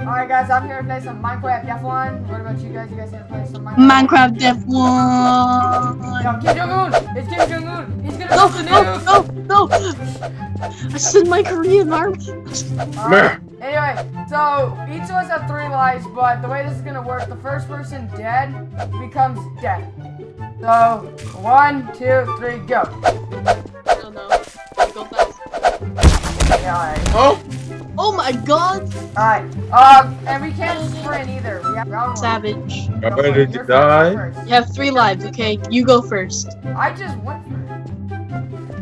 Alright guys, I'm here to play some Minecraft F1. What about you guys? You guys here to play some Minecraft? Minecraft F1. Yo, Kim Jong-un! It's Kim Jong-un! He's gonna No, bust the no, no, no. I said my Korean army. Alright, Anyway, so each of us have three lives, but the way this is gonna work, the first person dead becomes dead. So, one, two, three, go. No, no. Go fast. Yeah, alright. Oh! Oh my god. Alright, um, and we can't sprint either. We have round. Savage. Go I'm ready to You're die. first. You have three lives, okay? You go first. I just went for it.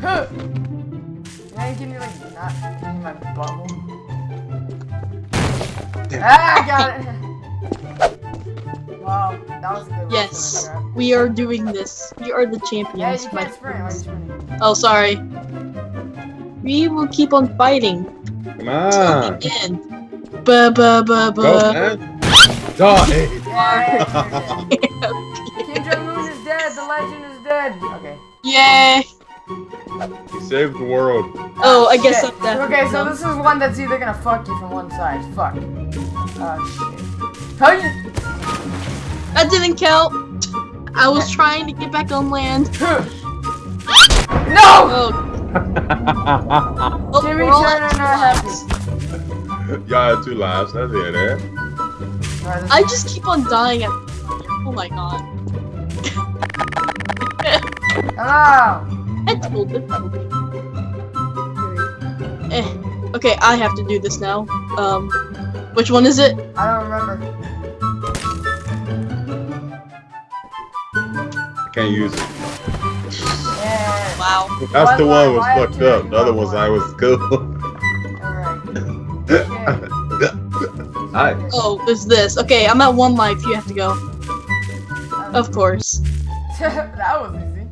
Huh. Now you can you like not in my bubble. Ah, I got it. Wow, that was a good. Yes. Minecraft. We are doing this. We are the Yeah, champions, you my can't sprint. Why are you friends. Oh, sorry. We will keep on fighting. Come on! And ba ba ba Go, ba. man! Die! Yeah, Kim Jong Un is dead. The legend is dead. Okay. Yay! He saved the world. Oh, I guess I'm dead. Okay, so this is one that's either gonna fuck you from one side. Fuck. Oh shit. How you? That didn't count. I was trying to get back on land. No! Oh, oh Jimmy we're Turner at two not happy. lives. Y'all had two lives. That's it, eh? I just keep on dying at. Oh my god. Hello! I told it. Eh. Okay, I have to do this now. Um, which one is it? I don't remember. I can't use it. Yeah. Wow. That's Why- the why- one was fucked up. The other ones one? I was cool. Alright. Alright. Oh, it's this. Okay, I'm at one life. You have to go. Of course. that was easy.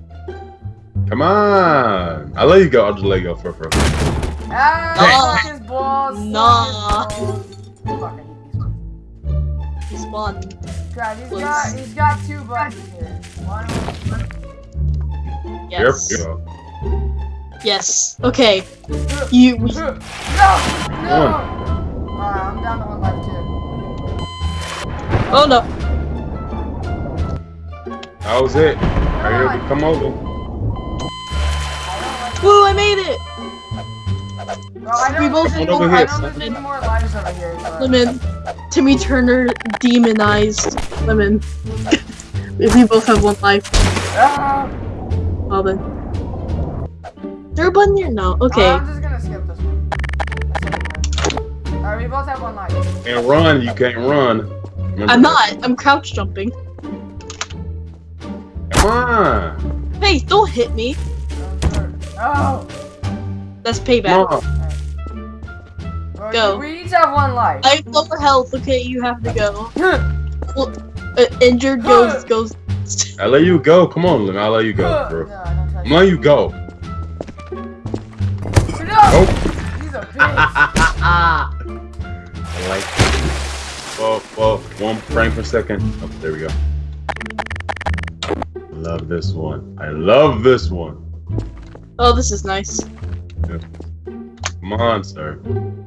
Come on! I'll let you go. I'll just let you go for for. Ah, Nah. fuck his balls. fuck Nah. his balls. Fuck, I hate these ones. He's one. God, he's Please. got, he's got two buttons here. One, Yes. There we go. Yes. Okay. You. We, no! No! Alright, I'm down to one life too. oh no. That was it. Are you able to come over? Woo! I made it. Well, I We don't, both think One over I here, don't think there's any more lives over here. So. Lemon. Timmy Turner demonized Lemon. we both have one life. Ah! Well then. There a button here? No. Okay. I'm just gonna skip this one. Alright, we both have one life. And run. You can't run. Remember I'm that. not. I'm crouch jumping. Come on. Hey, don't hit me. Oh! That's Come payback. on. Well, Go. We each have one life. I have lower health. Okay, you have to go. Well, uh, injured goes goes. I'll let you go. Come on, Lynn. I'll let you go, No, bro. don't try I'm letting you go. No! Oh. He's a bitch. I like Whoa, whoa, one frame per second. Oh, there we go. Love this one. I love this one. Oh, this is nice. Come on, sir.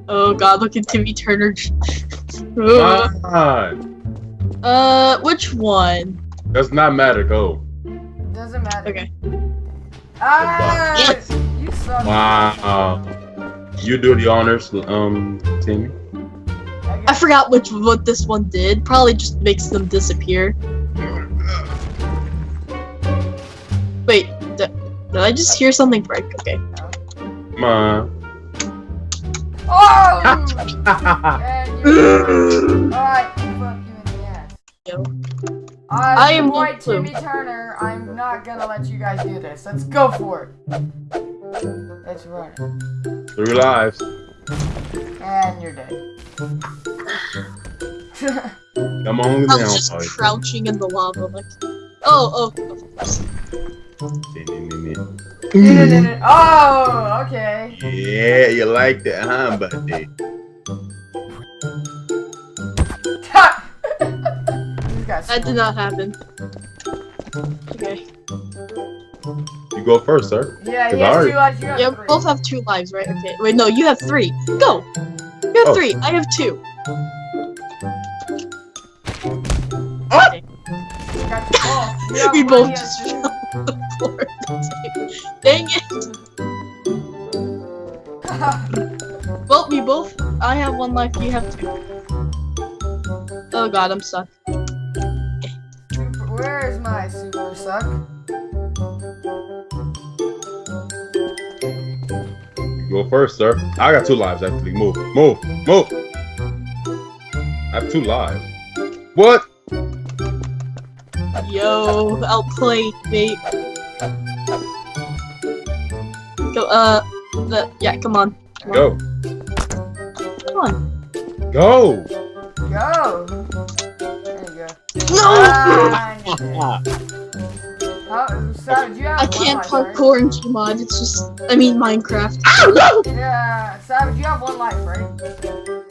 Oh God, look at Timmy Turner. Come on. uh, which one? Does not matter. Go. Doesn't matter. Okay. Ah! Yes. You suck. Wow. You do the honors, um, Timmy. I forgot which what this one did. Probably just makes them disappear. Wait, did, did I just hear something break? Okay. Come on. Oh! and you. Alright, fuck you in the ass. Yo. I, I am white blue. Timmy Turner. I'm not gonna let you guys do this. Let's go for it. Let's run it. Three lives. And you're dead. Come on I down, was just boy. crouching in the lava, like. Oh, oh, of course. oh, okay. Yeah, you like that, huh, buddy? These guys. That did not happen. Okay. You go first, sir. Yeah, Cause he I has two lives. You have Yeah, three. both have two lives, right? Okay. Wait, no, you have three. Go. You have Oh. three. I have two. Got the ball. We both just fell on the floor. Dang it! Well, we both. I have one life. You have two. Oh god, I'm stuck. Super- Where is my super suck? Go first, sir. I got two lives actually. Move, move, move. I have two lives. What? Yo, outplayed, mate. Go, uh, the, yeah, come on. Come on. Go, Come on. go. Go. There you go. No! Ah, you did. How, you have I can't life, right? parkour in Gmod, it's just, I mean Minecraft. Oh no! Yeah, Savage, you have one life, right?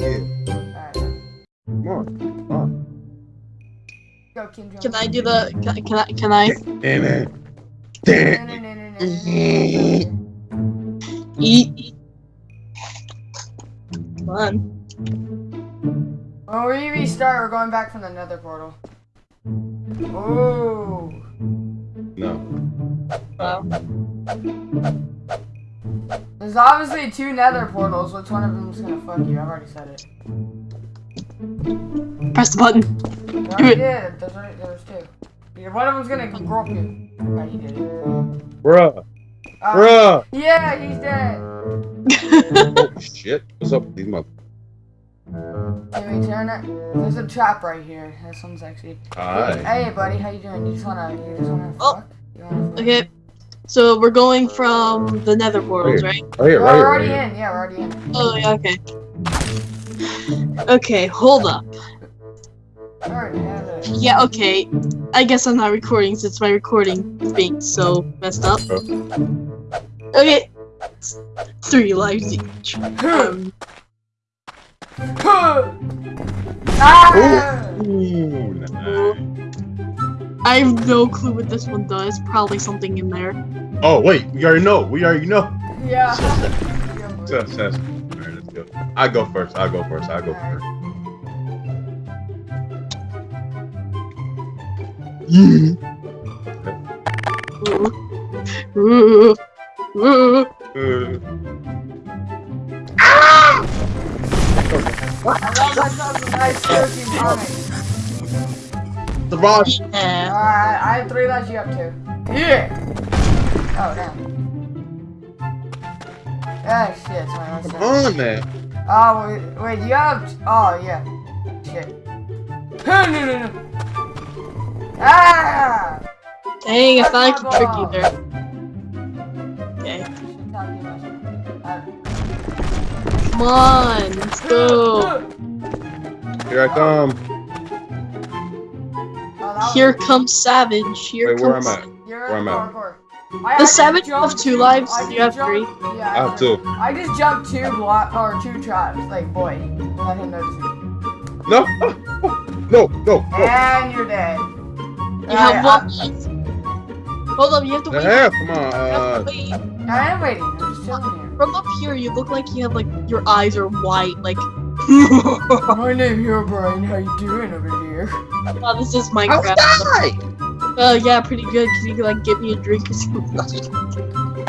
Yeah. Alright. Come on, come on. Go, Kim Jong. Can I do the, can, I- can I, can I Damn it. Damn. eat, eat? Come on. When we restart, we're going back from the nether portal. Ooh. No. Wow. There's obviously two nether portals. Which one of them's gonna fuck you? I've already said it. Press the button. You Do it. did. There's, already- there's two. Yeah, one of them's gonna grope you. Oh, you did it. Bruh. Uh, Bruh. Yeah, he's dead. Oh shit. What's up with these mother? Can we turn it? There's a trap right here. This one's actually. Alright. Hey, buddy, how you doing? You just wanna, you just wanna Oh. fuck? You wanna fuck? okay. So we're going from the nether portals, right? Right here, We're right here. already Right here. in. Yeah, we're already in. Oh, yeah, okay. Okay, hold up. We already. Yeah, okay. I guess I'm not recording since my recording is being so messed up. Okay. Three lives each. Um, ah! Ooh, nice. I have no clue what this one does. Probably something in there. Oh wait, we already know. We already know. Yeah. Success, success. Alright, let's go. I go first. I go first. I go first. Ooh. Ooh. Ooh. Uh, I love myself some nice protein comic. the boss. Yeah. Alright, I have three lives, you have two. Yeah! Oh, damn. Ah, shit, it's my Come on, man. Oh, wait, wait, you have. Oh, yeah. Shit. no, no, no, no. Ah! Dang, I thought I That's could my trick you there. Come on. Let's go. Here I come. Oh, that was- Here comes Savage. Here Wait, where comes. I'm at? You're where am I? parkour. I The actually Savage jumped have two lives, I you just have three. jumped- Yeah, I have two. I just jumped two block or two traps, like boy. Let him notice it. No. No, no, no. And you're dead. You have one. Hold up, you have to wait. half. Come You have to on. Uh, wait. I, I am waiting. I'm just chilling here. From up here, you look like you have like your eyes are white. Like, My name here, Brian. How you doing over here? oh, this is I Minecraft. die. Oh yeah, pretty good. Can you like give me a drink or something?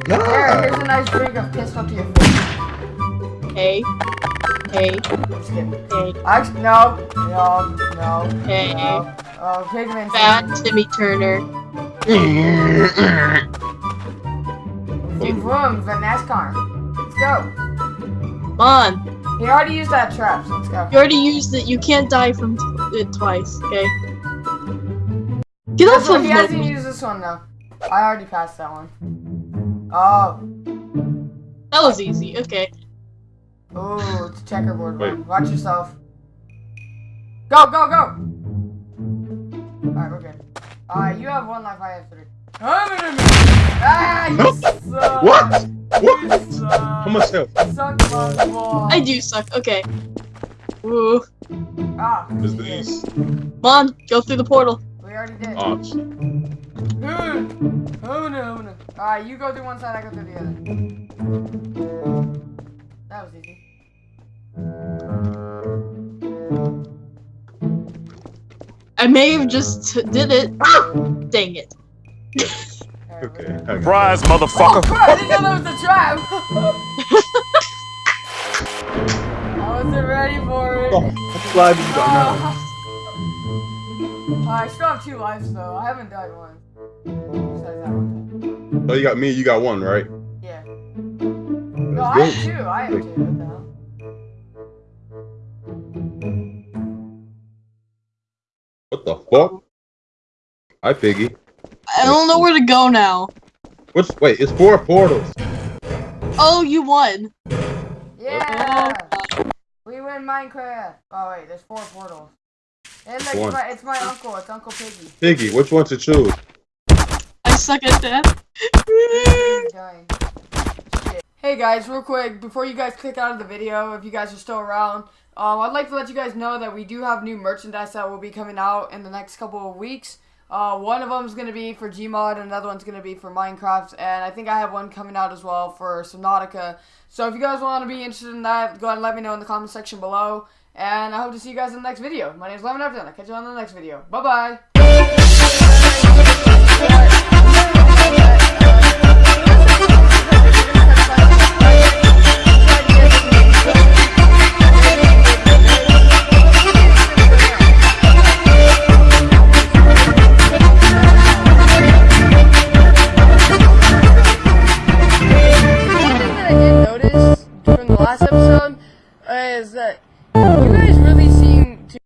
Here, here's a nice drink of pistol to your face. hey, hey, hey, Actually, no, no, no, hey. no. Oh, Pigman. Fat Timmy Turner. Boom, boom, the NASCAR. Let's go. Come on. He already used that trap, so let's go. You already used it. You can't die from t- it twice. Okay. Get This off one, of he hasn't used this one though. I already passed that one. Oh. That was easy. Okay. Oh, it's a checkerboard Wait. one. Watch yourself. Go, go, go! Alright, we're good. Alright, you have one life, I have three. Ah, you No. suck! What? What? You suck! For myself. Suck my ball. I do suck. Okay. Ooh. Ah, Is we did. Come on. Go through the portal. We already did. Oh, shit. Hmm. Oh no, oh no. Alright, you go through one side, I go through the other. That was easy. I may have just did it. Ah! Dang it. There we Okay. go. I got it. Surprise, Oh, motherfucker! crap, I didn't know that was a trap. I wasn't ready for it. Oh, I'm glad you got now. Uh, I still have two lives though. I haven't died once. Besides that one. So you got me, you got one, right? Yeah. No, I Let's have two. I have two. What the? What the fuck? Hi, Piggy. I don't know where to go now. What's wait? It's four portals. Oh, you won. Yeah. We win Minecraft. Oh wait, there's four portals. And like, One. it's, my, it's my uncle. It's Uncle Piggy. Piggy, which one to choose? I suck at that. He's dying. Shit. Hey guys, real quick, before you guys click out of the video, if you guys are still around, um, I'd like to let you guys know that we do have new merchandise that will be coming out in the next couple of weeks. Uh, one of them is going to be for Gmod, another one's going to be for Minecraft, and I think I have one coming out as well for Subnautica. So if you guys want to be interested in that, go ahead and let me know in the comment section below. And I hope to see you guys in the next video. My name is Lemon Everton. I'll catch you on the next video. Bye-bye.